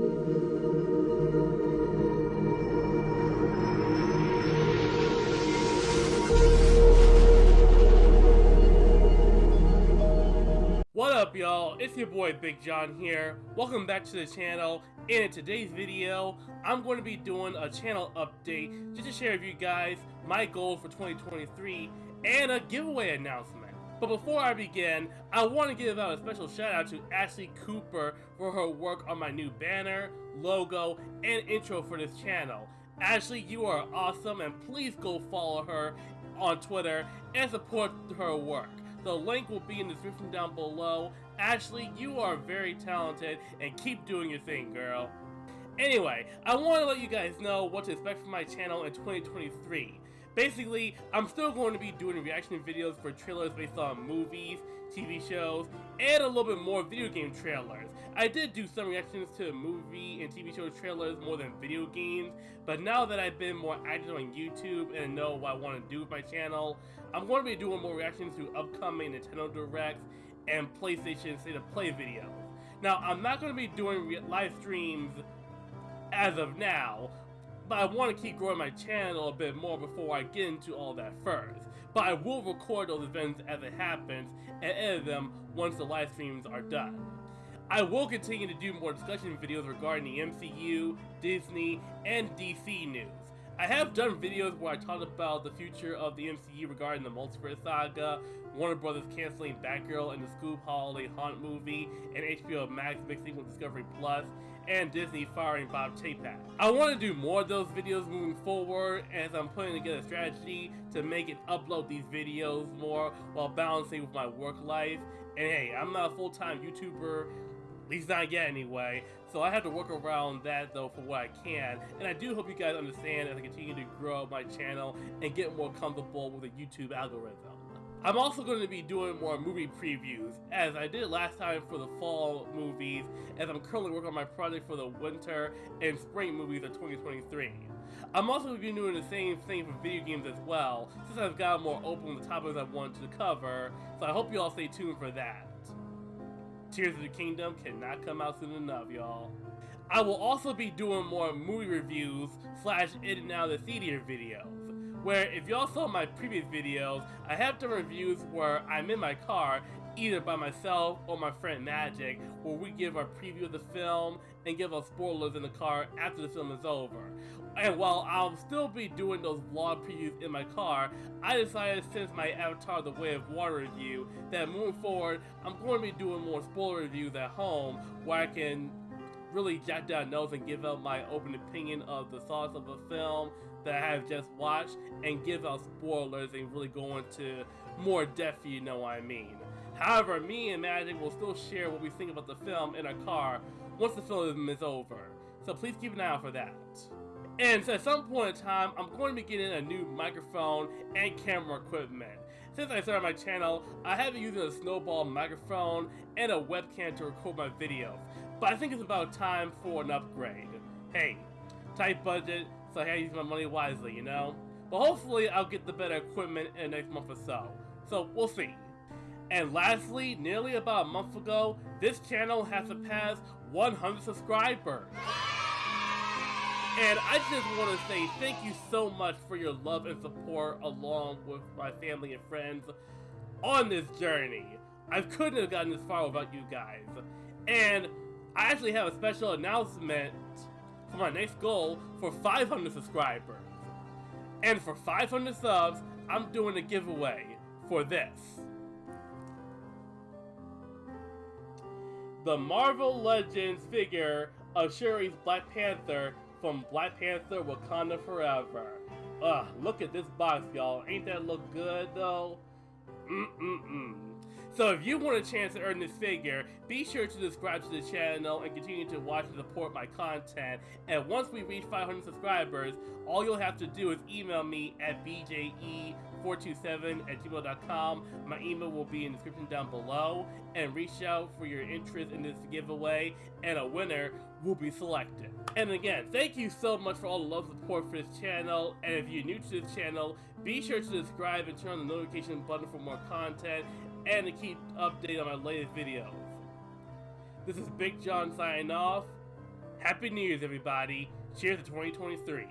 What up y'all, it's your boy Big John here. Welcome back to the channel. And in today's video, I'm going to be doing a channel update just to share with you guys my goals for 2023 and a giveaway announcement. But before I begin, I want to give out a special shout out to Ashley Cooper for her work on my new banner, logo, and intro for this channel. Ashley, you are awesome and please go follow her on Twitter and support her work. The link will be in the description down below. Ashley, you are very talented and keep doing your thing, girl. Anyway, I want to let you guys know what to expect from my channel in 2023. Basically, I'm still going to be doing reaction videos for trailers based on movies, TV shows, and a little bit more video game trailers. I did do some reactions to movie and TV show trailers more than video games, but now that I've been more active on YouTube and know what I want to do with my channel, I'm going to be doing more reactions to upcoming Nintendo Directs and PlayStation State of Play videos. Now, I'm not going to be doing live streams as of now, but I want to keep growing my channel a bit more before I get into all that first. But I will record those events as it happens and edit them once the live streams are done. I will continue to do more discussion videos regarding the MCU, Disney, and DC news. I have done videos where I talked about the future of the MCU regarding the Multiverse Saga, Warner Brothers canceling Batgirl and the Scoob Holiday Haunt movie, and HBO Max mixing with Discovery Plus, and Disney firing Bob Chapek. I want to do more of those videos moving forward as I'm putting together a strategy to make it upload these videos more while balancing with my work life. And hey, I'm not a full-time YouTuber at least not yet anyway. So I have to work around that though for what I can. And I do hope you guys understand as I continue to grow my channel and get more comfortable with the YouTube algorithm. I'm also going to be doing more movie previews, as I did last time for the fall movies, as I'm currently working on my project for the winter and spring movies of 2023. I'm also going to be doing the same thing for video games as well, since I've gotten more open with the topics I wanted to cover, so I hope you all stay tuned for that. Tears of the Kingdom cannot come out soon enough, y'all. I will also be doing more movie reviews slash in and out of the theater videos. Where if y'all saw my previous videos, I have done reviews where I'm in my car, either by myself or my friend Magic, where we give our preview of the film and give us spoilers in the car after the film is over. And while I'll still be doing those vlog previews in my car, I decided since my Avatar The Way of Water review that moving forward, I'm going to be doing more spoiler reviews at home where I can really jot down notes and give out my open opinion of the thoughts of a film that I have just watched and give out spoilers and really go into more depth, you know what I mean. However, me and Magic will still share what we think about the film in our car once the film is over. So please keep an eye out for that. And so at some point in time, I'm going to be getting a new microphone and camera equipment. Since I started my channel, I have been using a snowball microphone and a webcam to record my videos. But I think it's about time for an upgrade. Hey, tight budget, so I gotta use my money wisely, you know? But hopefully I'll get the better equipment in the next month or so. So we'll see. And lastly, nearly about a month ago, this channel has surpassed 100 subscribers. And I just want to say thank you so much for your love and support along with my family and friends on this journey. I couldn't have gotten this far without you guys. And I actually have a special announcement for my next goal for 500 subscribers. And for 500 subs, I'm doing a giveaway for this. The Marvel Legends figure of Shuri's Black Panther from Black Panther Wakanda Forever. Ugh, look at this box, y'all. Ain't that look good, though? Mm-mm-mm. So if you want a chance to earn this figure, be sure to subscribe to the channel and continue to watch and support my content. And once we reach 500 subscribers, all you'll have to do is email me at bje427 at gmail.com. My email will be in the description down below. And reach out for your interest in this giveaway, and a winner will be selected. And again, thank you so much for all the love and support for this channel. And if you're new to this channel, be sure to subscribe and turn on the notification button for more content and to keep updated on my latest videos. This is Big John signing off. Happy New Year's, everybody. Cheers to 2023.